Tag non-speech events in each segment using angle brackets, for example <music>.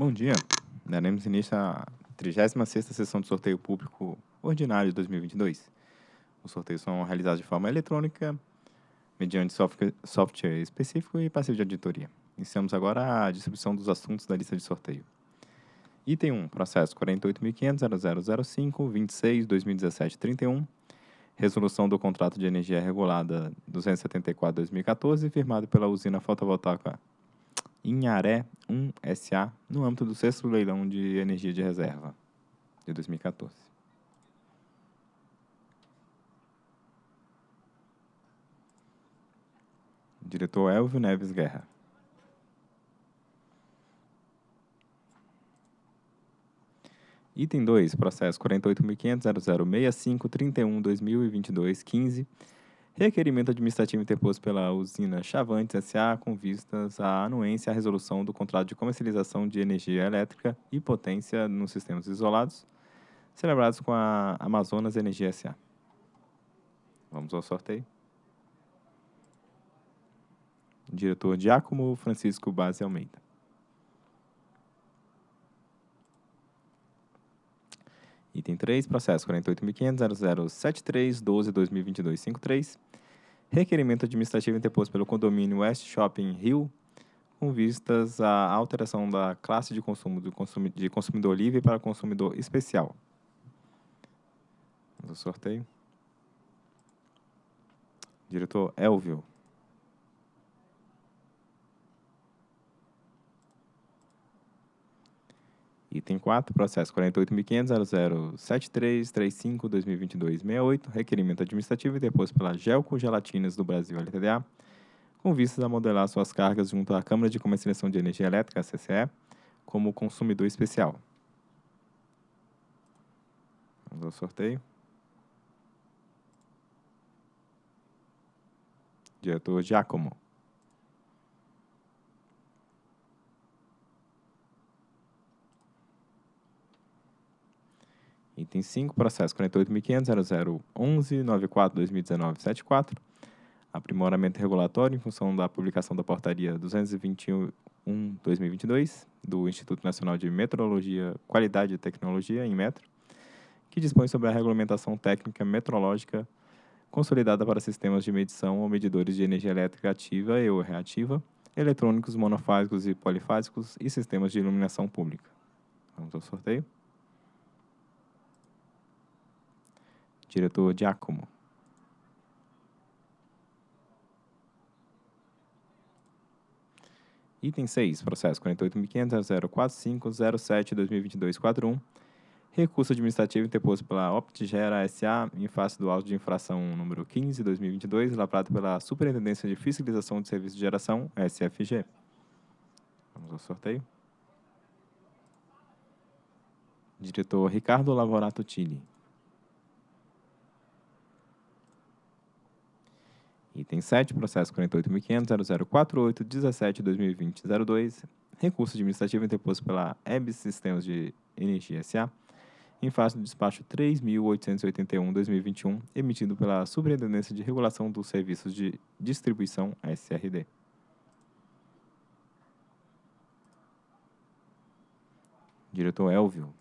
Bom dia. Daremos início à 36ª sessão de sorteio público ordinário de 2022. Os sorteios são realizados de forma eletrônica, mediante software, específico e passivo de auditoria. Iniciamos agora a distribuição dos assuntos da lista de sorteio. Item 1, processo 48.500.0005, 26, 2017, 31. Resolução do contrato de energia regulada 274-2014, firmado pela usina fotovoltaica Inharé 1 SA, no âmbito do sexto leilão de energia de reserva de 2014. Diretor Elvio Neves Guerra. Item 2, processo 48.500.0065.31.2022.15, requerimento administrativo interposto pela usina Chavantes S.A. com vistas à anuência à resolução do contrato de comercialização de energia elétrica e potência nos sistemas isolados, celebrados com a Amazonas Energia S.A. Vamos ao sorteio. Diretor Giacomo Francisco Base Almeida. Item 3, processo 48.500.0073.12.2022.53. Requerimento administrativo interposto pelo condomínio West Shopping Rio, com vistas à alteração da classe de consumo do consumi de consumidor livre para consumidor especial. Ao sorteio. Diretor Elvio. Item 4, processo 48.500.007335.2022.68, requerimento administrativo deposto pela Gelco Gelatinas do Brasil LTDA, com vistas a modelar suas cargas junto à Câmara de Comercialização de Energia Elétrica, CCE, como consumidor especial. Vamos ao sorteio. Diretor Giacomo. Item 5, processo 48.500.0011.94.2019.74, aprimoramento regulatório em função da publicação da portaria 221-2022 do Instituto Nacional de Metrologia, Qualidade e Tecnologia, em metro, que dispõe sobre a regulamentação técnica metrológica consolidada para sistemas de medição ou medidores de energia elétrica ativa e ou reativa, eletrônicos monofásicos e polifásicos e sistemas de iluminação pública. Vamos ao sorteio. Diretor Giacomo. Item 6, processo 48.500.045.07.2022.41, recurso administrativo interposto pela Optigera S.A. em face do auto de infração número 15-2022, lavrado pela Superintendência de Fiscalização de Serviços de Geração, SFG. Vamos ao sorteio. Diretor Ricardo Lavorato Tini. Item 7, processo 48.500.0048.17.2020.02, recurso administrativo interposto pela EBS Sistemas de Energia S.A., em face do despacho 3.881-2021, emitido pela Superintendência de Regulação dos Serviços de Distribuição, SRD. Diretor Elvio.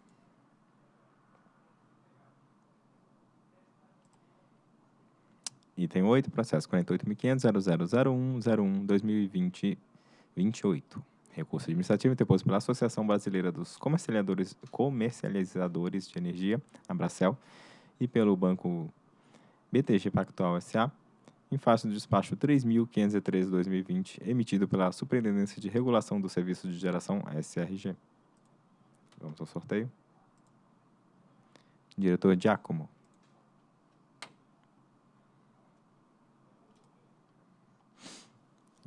Item 8, processo 48.500.0001.01.2020.28. Recurso administrativo interposto pela Associação Brasileira dos Comercializadores, Comercializadores de Energia, Abracel, e pelo Banco BTG Pactual S.A., em face do despacho 3.513-2020, emitido pela Superintendência de Regulação do Serviço de Geração, SRG. Vamos ao sorteio. Diretor Giacomo.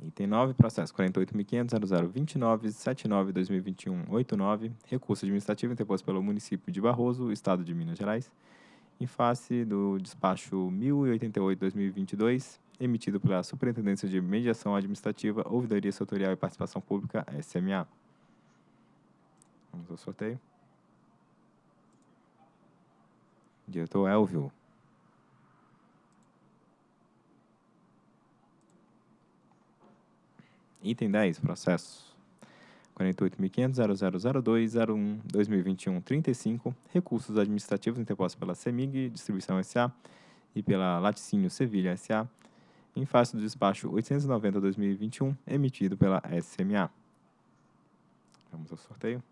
Item 9, processo 48.500.0029.79.2021.89, recurso administrativo interposto pelo município de Barroso, Estado de Minas Gerais, em face do despacho 1088-2022, emitido pela Superintendência de Mediação Administrativa, Ouvidoria Setorial e Participação Pública, SMA. Vamos ao sorteio. Diretor Elvio. Item 10, processo 48.500.0002.01.2021.35, recursos administrativos interpostos pela CEMIG Distribuição S.A. e pela Laticínio Sevilha S.A., em face do despacho 890-2021, emitido pela SMA. Vamos ao sorteio.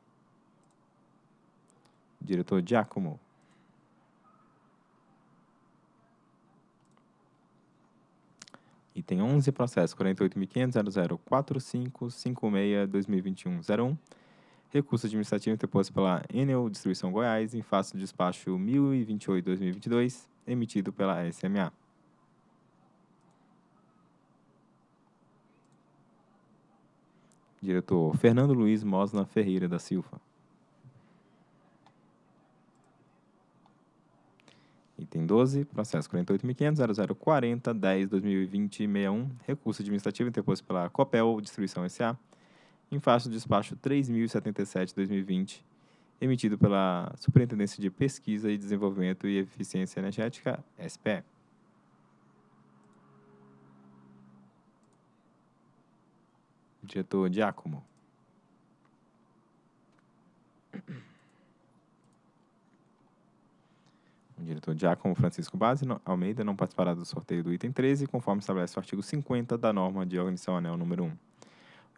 Diretor Giacomo. Item 11, processo 48.500.004556.2021.01. Recurso administrativo interposto pela Enel Distribuição Goiás em face do despacho 1028-2022, emitido pela SMA. Diretor Fernando Luiz Mosna Ferreira da Silva. Item 12, processo 48.500.0040.10.2020.61, recurso administrativo interposto pela Copel Distribuição S.A., em face do despacho 3.077.2020, emitido pela Superintendência de Pesquisa e Desenvolvimento e Eficiência Energética, SPE. Diretor Giacomo. O diretor Giacomo Francisco Base Almeida não participará do sorteio do item 13, conforme estabelece o artigo 50 da norma de organização anel número 1. O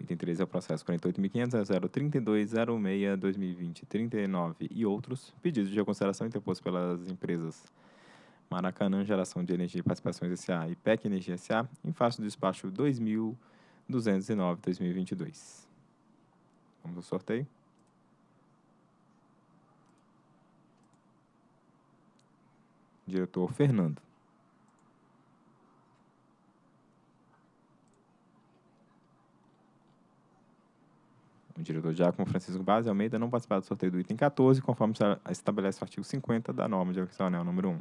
item 13 é o processo 48.500.032.06.2020.39 e outros, pedidos de reconsideração interpostos pelas empresas Maracanã Geração de Energia e Participações S.A. e PEC Energia S.A. em face do despacho 2.209.2022. Vamos ao sorteio. Diretor Fernando. O diretor Giacomo Francisco Base Almeida não participará do sorteio do item 14, conforme estabelece o artigo 50 da norma de organização número 1.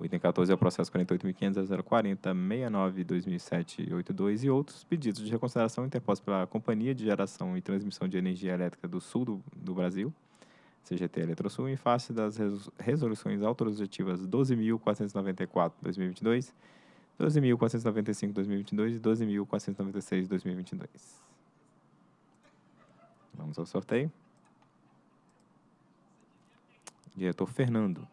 O item 14 é o processo 48.500.040.69.2007.82 e outros pedidos de reconsideração interpostos pela Companhia de Geração e Transmissão de Energia Elétrica do Sul do, do Brasil, CGT Eletrosul, em face das resoluções autorizativas 12.494-2022, 12.495-2022 e 12.496-2022. Vamos ao sorteio. Diretor Fernando.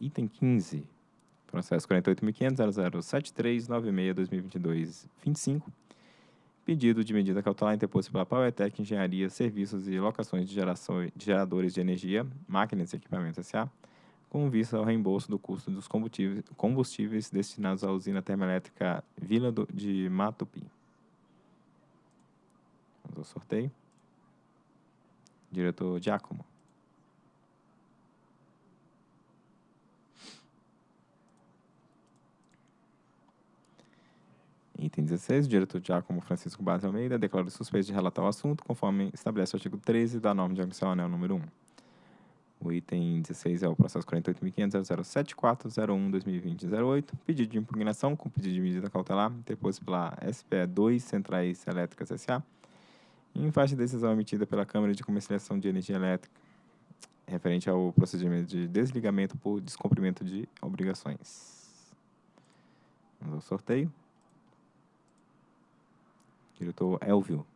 Item 15. Processo 48.500.0073.96.2022.25. Pedido de medida cautelar interposto pela Powertec Engenharia, Serviços e Locações de, geração, de Geradores de Energia, Máquinas e Equipamentos S.A., com vista ao reembolso do custo dos combustíveis, combustíveis destinados à usina termoelétrica Vila do, de Matupi. Vamos ao sorteio. Diretor Giacomo. Item 16, o diretor Giacomo Francisco Base Almeida declara suspeito de relatar o assunto, conforme estabelece o artigo 13 da norma de admissão anel número 1. O item 16 é o processo 48.500.074.01.2020.08, pedido de impugnação com pedido de medida cautelar interposto pela SPE 2 Centrais Elétricas S.A., em face de decisão emitida pela Câmara de Comercialização de Energia Elétrica, referente ao procedimento de desligamento por descumprimento de obrigações. Vamos ao sorteio. Diretor Elvio.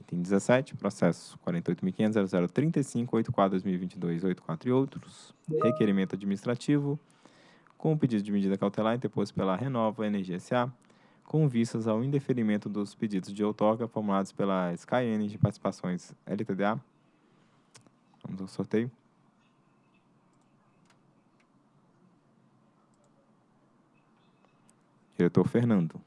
Item 17, processo 48.500.0035.84.2022.84 e outros. Requerimento administrativo com pedido de medida cautelar interposto pela Renova Energia S.A., com vistas ao indeferimento dos pedidos de outorga formulados pela Sky Energy Participações LTDA. Vamos ao sorteio. Diretor Fernando.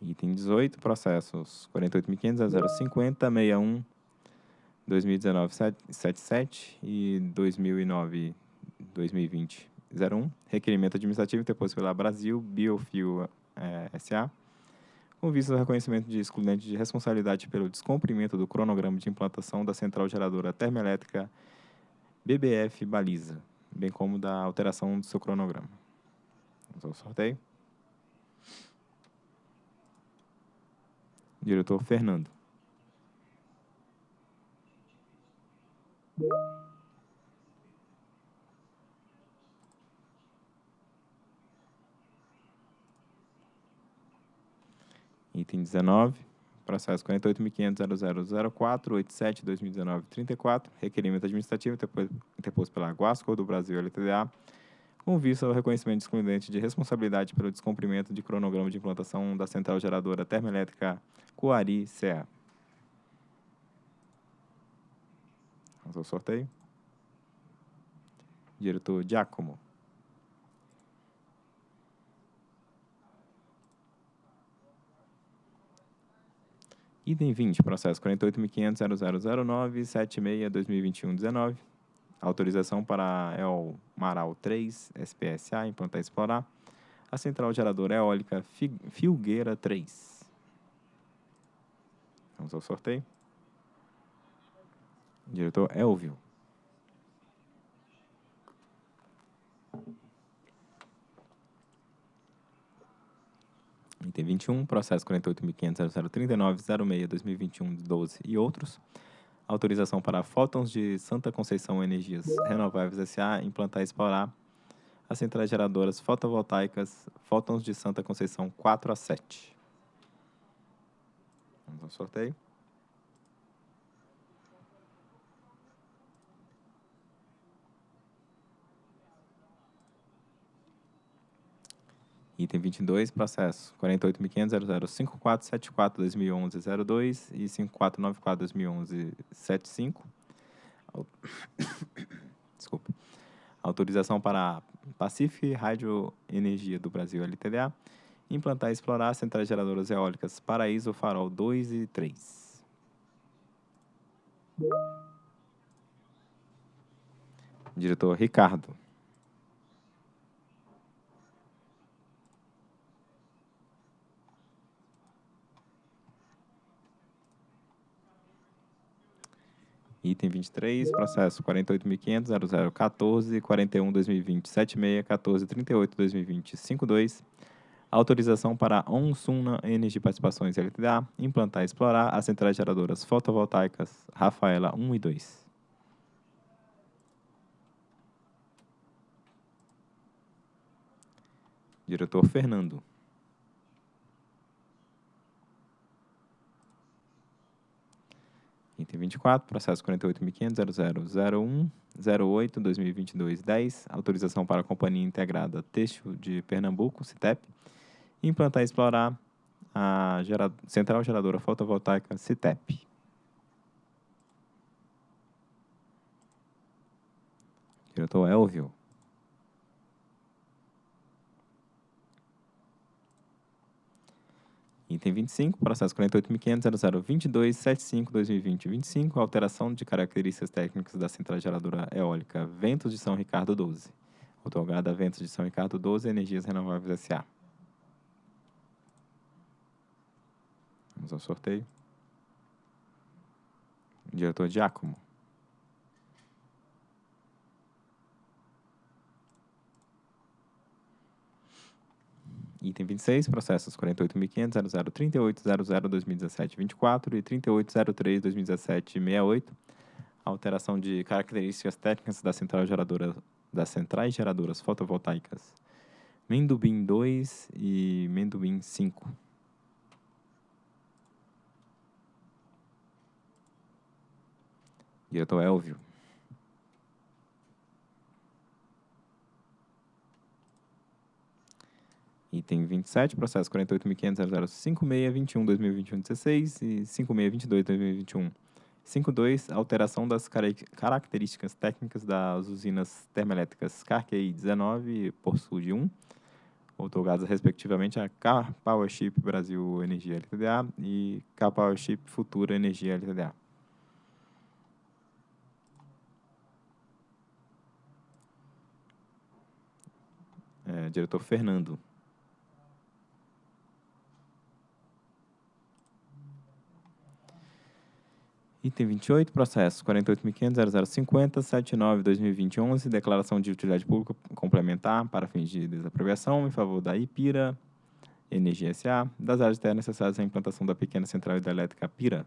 Item 18, processos 48.500.050.61, 2019-77 e 2009-2020-01. Requerimento administrativo interposto pela Brasil Biofuel eh, S.A., com vista ao reconhecimento de excludente de responsabilidade pelo descumprimento do cronograma de implantação da central geradora termoelétrica BBF Baliza, bem como da alteração do seu cronograma. Vamos ao sorteio. Diretor Fernando. Item 19, processo 48.500.0004.87.2019.34, requerimento administrativo interposto pela Guascor do Brasil LTDA, com vista ao reconhecimento excludente de responsabilidade pelo descumprimento de cronograma de implantação da central geradora termoelétrica Coari CA. Vamos ao sorteio. Diretor Giacomo. Item 20, processo 48.500.0009.76.2021.19. Autorização para a EOL Maral 3, SPSA, implantar e explorar. A central geradora eólica Filgueira 3. Vamos ao sorteio. Diretor Elvio. Item 21, processo 48.500.0039.06.2021.12 e outros. Autorização para Fótons de Santa Conceição Energias Renováveis S.A. implantar e explorar as centrais geradoras fotovoltaicas Fótons de Santa Conceição 4 a 7. Vamos ao sorteio. Item 22, processo 48.500.005474.2011.02 e 5494.2011.75. <coughs> Desculpa. Autorização para a Pacific Rádio Energia do Brasil LTDA implantar e explorar centrais geradoras eólicas Paraíso Farol 2 e 3. Diretor Ricardo. Item 23, processo 48.500.0014.41.2020.76.14.38.2020.52. Autorização para a Onsuna Energia Participações LTDA implantar e explorar as centrais geradoras fotovoltaicas Rafaela 1 e 2. Diretor Fernando. Item 24, processo 48.500.0001.08.2022.10, autorização para a Companhia Integrada Têxtil de Pernambuco, CITEP, implantar e explorar a gera, Central Geradora Fotovoltaica CITEP. Diretor Elvio. Item 25, processo 48.500.0022.75.2020.25, alteração de características técnicas da central geradora eólica Ventos de São Ricardo 12. Otorgada a Ventos de São Ricardo 12 Energias Renováveis S.A. Vamos ao sorteio. Diretor Giacomo. Item 26, processos 48.500.0038.00.2017.24 e 38.03.2017.68. Alteração de características técnicas da central geradora, das centrais geradoras fotovoltaicas Mendubim 2 e Mendubim 5. Diretor Elvio. Item 27, processo 48.500.0056.21.2021.16 e 56.22.2021. 52, alteração das características técnicas das usinas termoelétricas Carquei 19 por Sud 1, outorgadas respectivamente a Car Powership Brasil Energia LTDA e Car Powership Futura Energia LTDA. É, diretor Fernando. Item 28, processo 48.500.0050.79.2020.11, declaração de utilidade pública complementar para fins de desapropriação em favor da Ipira Energia S.A., das áreas terras necessárias à implantação da pequena central hidrelétrica Pira.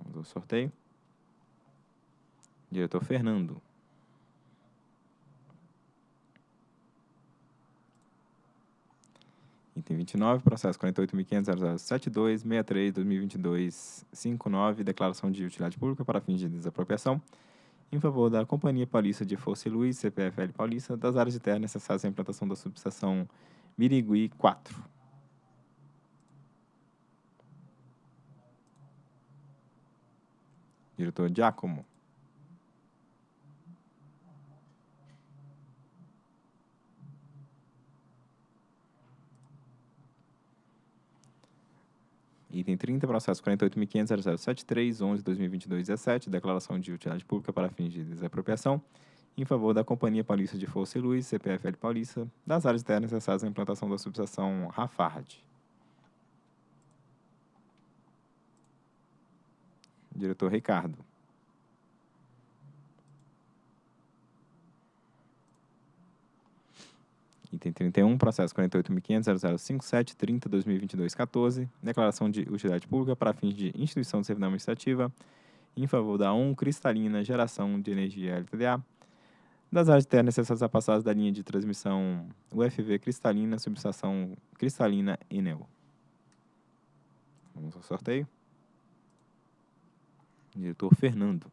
Vamos ao sorteio. Diretor Fernando. Item 29, processo 48.500.072.63.2022.59, declaração de utilidade pública para fins de desapropriação, em favor da Companhia Paulista de Força e Luz, CPFL Paulista, das áreas de terra necessárias à implantação da subestação Mirigui 4. Diretor Giacomo. Item 30, processo 48.500.0073.11.2022.17, declaração de utilidade pública para fins de desapropriação, em favor da Companhia Paulista de Força e Luz, CPFL Paulista, das áreas terras necessárias à implantação da subestação Rafard. Diretor Ricardo. Item 31, processo 48.500.0057.30.2022.14, declaração de utilidade pública para fins de instituição de servidão administrativa em favor da 1 Cristalina Geração de Energia LTDA, das áreas de terra necessárias a passagem da linha de transmissão UFV Cristalina, subestação Cristalina Enel. Vamos ao sorteio. Diretor Fernando.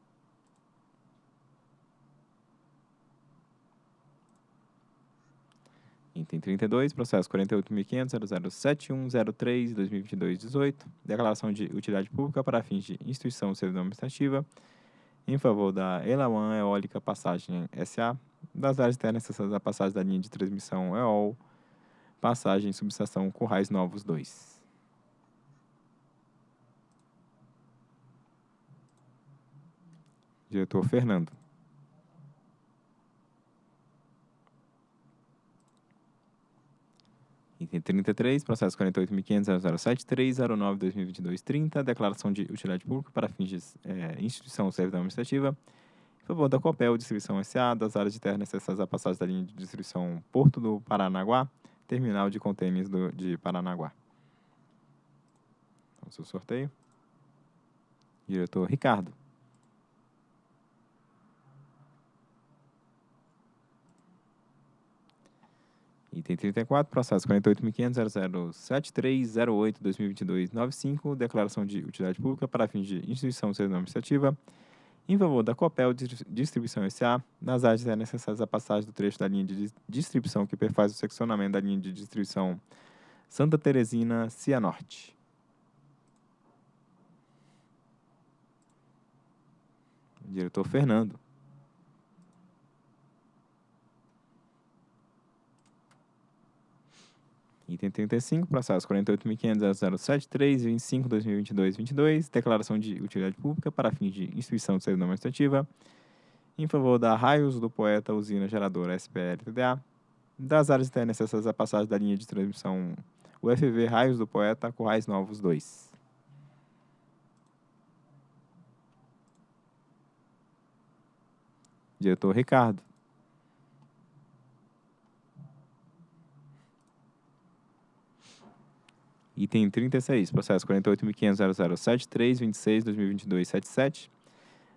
Item 32, processo 48.500.007103.2022.18, declaração de utilidade pública para fins de instituição servidão administrativa em favor da Elawan Eólica Passagem SA, das áreas terras necessárias à passagem da linha de transmissão EOL, passagem subestação Currais Novos 2. Diretor Fernando. Item 33, processo 48.500.073.09.2022.30, declaração de utilidade pública para fins de é, instituição ou servidão administrativa, em favor da Copel Distribuição S.A., das áreas de terra necessárias à passagem da linha de distribuição Porto do Paranaguá, terminal de contêineres de Paranaguá. Vamos ao sorteio. Diretor Ricardo. Item 34, processo 48.500.007308.2022.95, declaração de utilidade pública para fins de instituição de administrativa em favor da Copel Distribuição S.A., nas áreas necessárias à passagem do trecho da linha de distribuição que perfaz o seccionamento da linha de distribuição Santa Teresina, Cianorte. Diretor Fernando. Item 35, processo 48.500.073.25.2022.22, declaração de utilidade pública para fins de instituição de servidão administrativa em favor da Raios do Poeta Usina Geradora SPL-TDA, das áreas internas necessárias à passagem da linha de transmissão UFV Raios do Poeta Currais Novos 2. Diretor Ricardo. Item 36, processo 48.500.0073.26.2022.77,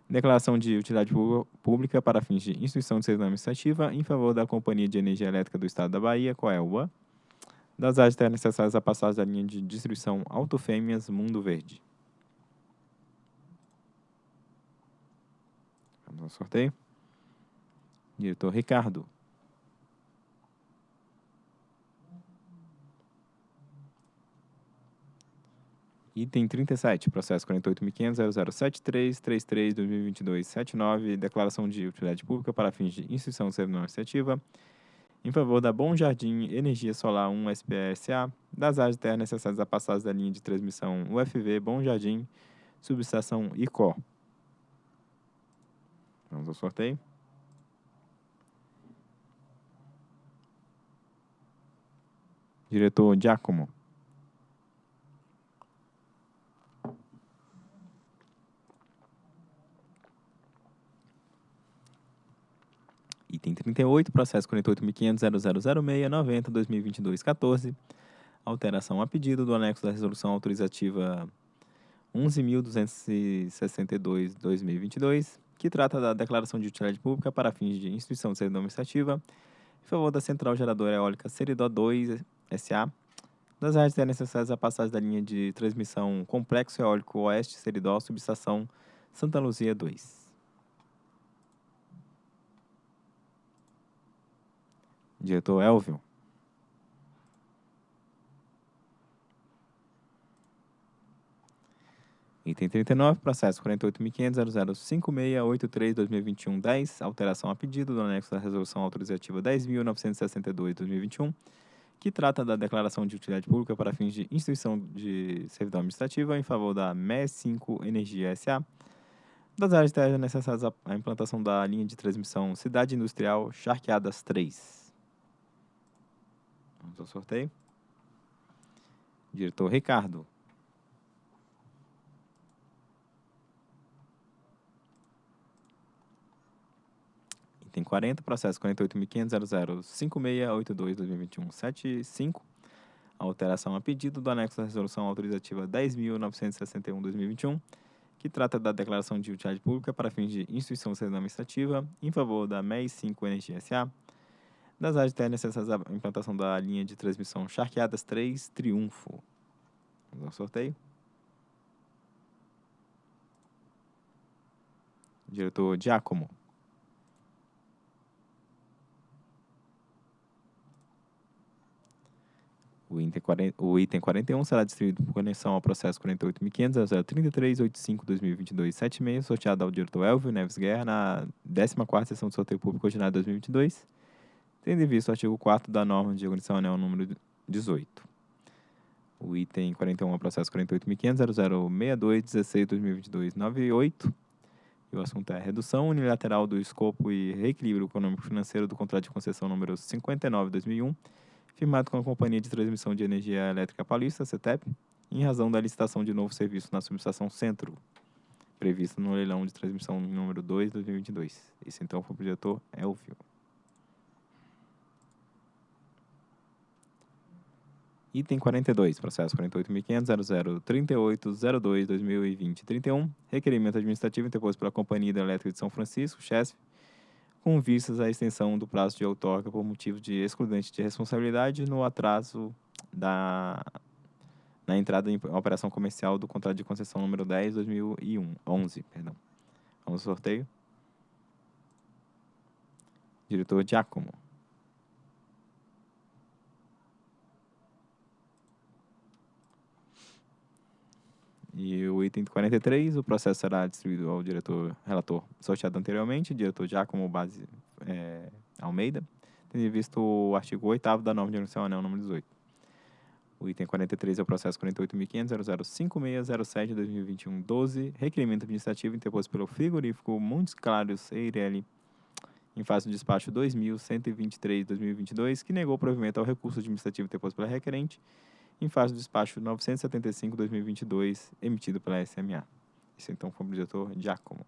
declaração de utilidade pública para fins de instituição de serviço administrativa em favor da Companhia de Energia Elétrica do Estado da Bahia, Coelba, das áreas necessárias à passagem da linha de distribuição Autofêmeas Mundo Verde. Vamos ao sorteio. Diretor Ricardo. Item 37, processo 48.500.0073.33.2022.79, declaração de utilidade pública para fins de instituição de servidão administrativa em favor da Bom Jardim Energia Solar 1 SPSA, das áreas terra necessárias à passagem da linha de transmissão UFV Bom Jardim, subestação ICO. Vamos ao sorteio. Diretor Giacomo. Item 38, processo 48.500.0006.90.2022.14, alteração a pedido do anexo da resolução autorizativa 11.262.2022, que trata da declaração de utilidade pública para fins de instituição de servidão administrativa em favor da Central Geradora Eólica Seridó 2 SA, das áreas necessárias à passagem da linha de transmissão Complexo Eólico Oeste Seridó, subestação Santa Luzia 2. Diretor Elvio. Item 39, processo 48.500.005683.2021.10, alteração a pedido do anexo da resolução autorizativa 10.962.2021, que trata da declaração de utilidade pública para fins de instituição de servidão administrativa em favor da MES 5 Energia SA, das áreas necessárias à implantação da linha de transmissão Cidade Industrial Charqueadas 3. Vamos ao sorteio. Diretor Ricardo. Item 40, processo 48.500.005682.2021.75. Alteração a pedido do anexo da resolução autorizativa 10.961.2021, que trata da declaração de utilidade pública para fins de instituição administrativa em favor da MEI 5 Energia SA, das áreas terras necessárias à implantação da linha de transmissão Charqueadas 3 Triunfo. Vamos ao sorteio. Diretor Giacomo. O item, 40, o item 41 será distribuído por conexão ao processo 48.500.033.85.2022.76, sorteado ao diretor Elvio Neves Guerra na 14ª sessão de sorteio público ordinário 2022, tendo em vista o artigo 4 da norma de organização anel número 18. O item 41 é o processo 48.500.0062.16.2022.98, e o assunto é redução unilateral do escopo e reequilíbrio econômico-financeiro do contrato de concessão número 59-2001, firmado com a Companhia de Transmissão de Energia Elétrica Paulista, CETEP, em razão da licitação de novo serviço na subestação Centro, previsto no leilão de transmissão número 2 de 2022. Esse então foi o diretor Elvio. Item 42, processo 48.500.0038.02.2020.31, requerimento administrativo interposto pela Companhia Hidrelétrica de São Francisco, CHESF, com vistas à extensão do prazo de outorga por motivo de excludente de responsabilidade no atraso da na entrada em operação comercial do contrato de concessão número 10 2001 11, perdão. Vamos ao sorteio. Diretor Giacomo. E o item 43, o processo será distribuído ao diretor relator sorteado anteriormente, diretor Giacomo Base é, Almeida, tendo visto o artigo 8 da norma de organização anel número 18. O item 43 é o processo 48.500.005607-2021-12, requerimento administrativo interposto pelo frigorífico Montes Claros Eireli, em face do despacho 2123-2022, que negou o provimento ao recurso administrativo interposto pela requerente, em face do despacho 975-2022, emitido pela SMA. Esse então foi o diretor Giacomo.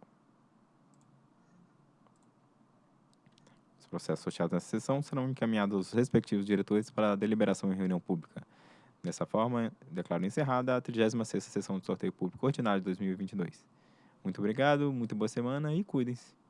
Os processos associados nessa sessão serão encaminhados aos respectivos diretores para deliberação em reunião pública. Dessa forma, declaro encerrada a 36ª sessão de sorteio público ordinário de 2022. Muito obrigado, muito boa semana e cuidem-se.